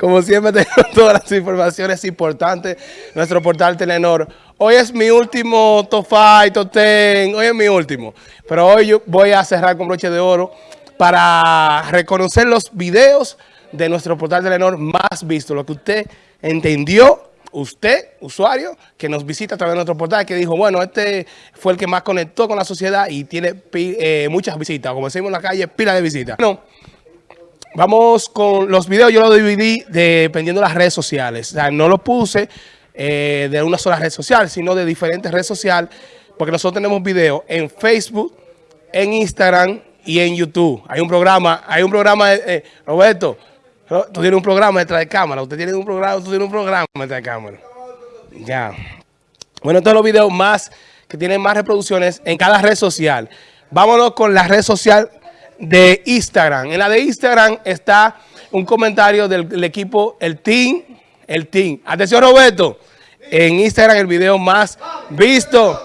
Como siempre tengo todas las informaciones importantes. Nuestro portal Telenor. Hoy es mi último top 5, top 10. Hoy es mi último. Pero hoy yo voy a cerrar con broche de oro para reconocer los videos de nuestro portal Telenor más visto. Lo que usted entendió usted, usuario, que nos visita a través de nuestro portal, que dijo, bueno, este fue el que más conectó con la sociedad y tiene eh, muchas visitas. Como decimos en la calle, pila de visitas. Bueno, vamos con los videos. Yo los dividí dependiendo de las redes sociales. O sea, no los puse eh, de una sola red social, sino de diferentes redes sociales, porque nosotros tenemos videos en Facebook, en Instagram y en YouTube. Hay un programa, hay un programa, eh, Roberto, Tú tienes un programa detrás de cámara. Usted tiene un programa, tú tienes un programa detrás de cámara. Ya. Bueno, estos los videos más que tienen más reproducciones en cada red social. Vámonos con la red social de Instagram. En la de Instagram está un comentario del, equipo El Team. El Team. Atención, Roberto. En Instagram el video más visto,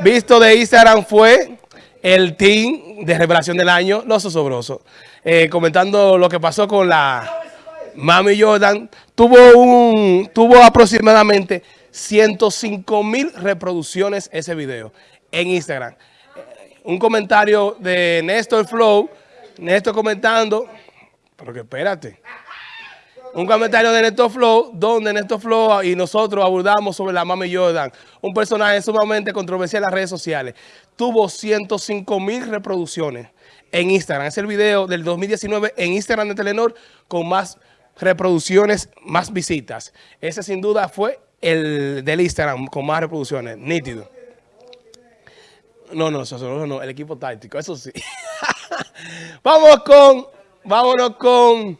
visto de Instagram fue el Team de Revelación del Año, Los Osobrosos. Eh, comentando lo que pasó con la Mami Jordan tuvo un tuvo aproximadamente 105 mil reproducciones ese video en Instagram. Un comentario de Néstor Flow, Néstor comentando, pero que espérate. Un comentario de Néstor Flow, donde Néstor Flow y nosotros abordamos sobre la Mami Jordan, un personaje sumamente controversial en las redes sociales. Tuvo 105 mil reproducciones en Instagram. Es el video del 2019 en Instagram de Telenor con más reproducciones, más visitas. Ese sin duda fue el del Instagram con más reproducciones, nítido. No, no, eso no, el equipo táctico, eso sí. Vamos con, vámonos con,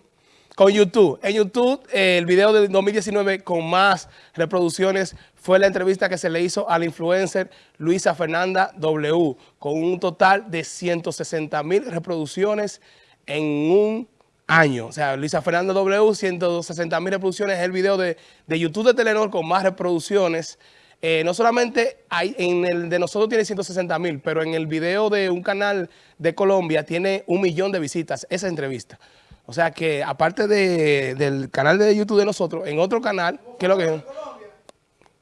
con YouTube. En YouTube, el video del 2019 con más reproducciones fue la entrevista que se le hizo al influencer Luisa Fernanda W, con un total de 160 mil reproducciones en un año. O sea, Luisa Fernanda W, 160 mil reproducciones, es el video de, YouTube de Telenor con más reproducciones. Eh, no solamente hay, en el de nosotros tiene 160 mil, pero en el video de un canal de Colombia tiene un millón de visitas, esa entrevista. O sea que aparte del canal de YouTube de nosotros, en otro canal, ¿qué es lo que es?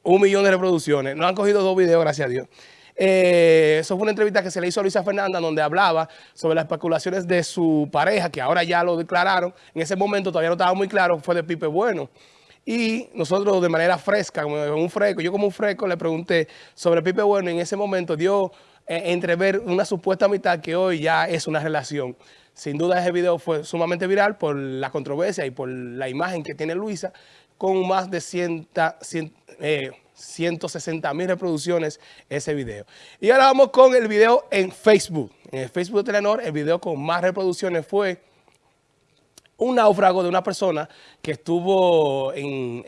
Un millón de reproducciones. Nos han cogido dos videos, gracias a Dios. Eh, eso fue una entrevista que se le hizo a Luisa Fernanda donde hablaba sobre las especulaciones de su pareja, que ahora ya lo declararon. En ese momento todavía no estaba muy claro, fue de Pipe Bueno. Y nosotros de manera fresca, como un fresco, yo como un fresco le pregunté sobre Pipe Bueno y en ese momento dio eh, entrever una supuesta mitad que hoy ya es una relación. Sin duda ese video fue sumamente viral por la controversia y por la imagen que tiene Luisa con más de 100, 100 160 mil reproducciones ese video. Y ahora vamos con el video en Facebook. En el Facebook de Telenor, el video con más reproducciones fue un náufrago de una persona que estuvo en,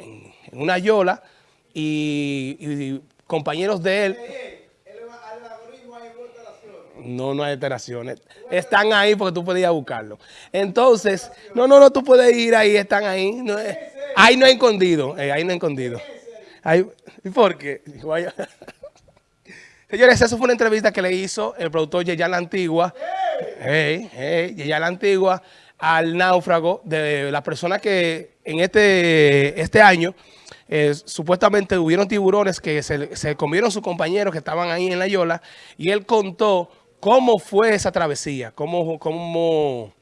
una yola y, compañeros de él... No, no hay alteraciones. Están ahí porque tú podías buscarlo. Entonces, no, no, no, tú puedes ir ahí, están ahí. No, ahí no hay escondido, eh, ahí no hay escondido. ¿Y por qué? Señores, eso fue una entrevista que le hizo el productor Yeyal La Antigua, hey, hey, La Antigua, al náufrago de la persona que en este, este año eh, supuestamente hubieron tiburones que se, se comieron sus compañeros que estaban ahí en la yola y él contó cómo fue esa travesía, cómo... cómo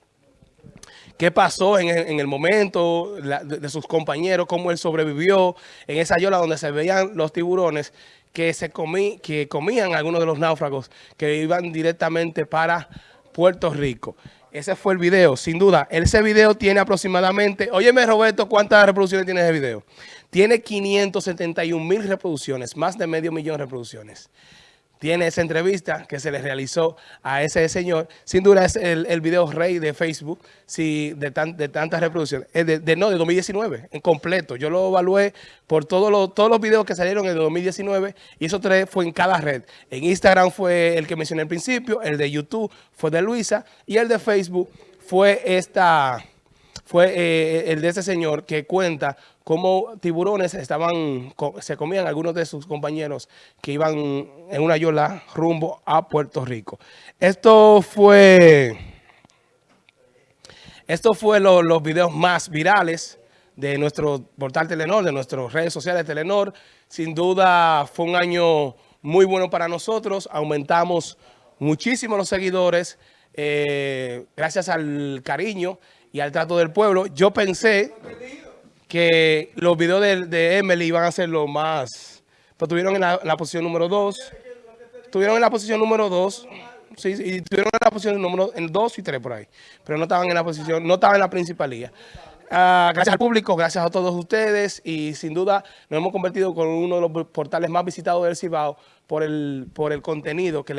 qué pasó en el, momento de, sus compañeros, cómo él sobrevivió en esa yola donde se veían los tiburones que, se comí, que comían algunos de los náufragos que iban directamente para Puerto Rico. Ese fue el video, sin duda. Ese video tiene aproximadamente, óyeme Roberto, ¿cuántas reproducciones tiene ese video? Tiene 571 mil reproducciones, más de medio millón de reproducciones tiene esa entrevista que se le realizó a ese señor. Sin duda es el, video rey de Facebook si de, de tantas reproducciones. De, no, de 2019, en completo. Yo lo evalué por todos todos los videos que salieron en el 2019 y esos tres fue en cada red. En Instagram fue el que mencioné al principio, el de YouTube fue de Luisa y el de Facebook fue esta fue eh, el de ese señor que cuenta cómo tiburones estaban, se comían algunos de sus compañeros que iban en una yola rumbo a Puerto Rico. Esto fue, esto fue los videos más virales de nuestro portal Telenor, de nuestras redes sociales Telenor. Sin duda fue un año muy bueno para nosotros. Aumentamos muchísimo los seguidores eh, gracias al cariño y al trato del pueblo. Yo pensé que los videos de, Emily iban a ser los más... Pero estuvieron en la, posición número 2. Estuvieron en la posición número 2. Sí, y estuvieron en la posición número 2 y 3 por ahí. Pero no estaban en la posición, no estaban en la principalía. Ah, gracias al público, gracias a todos ustedes y sin duda nos hemos convertido con uno de los portales más visitados del Cibao por el, por el contenido que,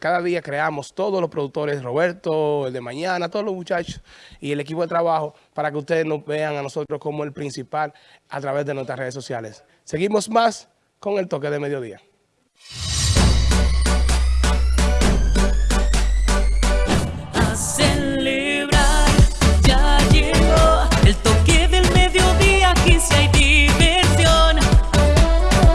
cada día creamos todos los productores, Roberto, el de mañana, todos los muchachos y el equipo de trabajo para que ustedes nos vean a nosotros como el principal a través de nuestras redes sociales. Seguimos más con el toque de mediodía.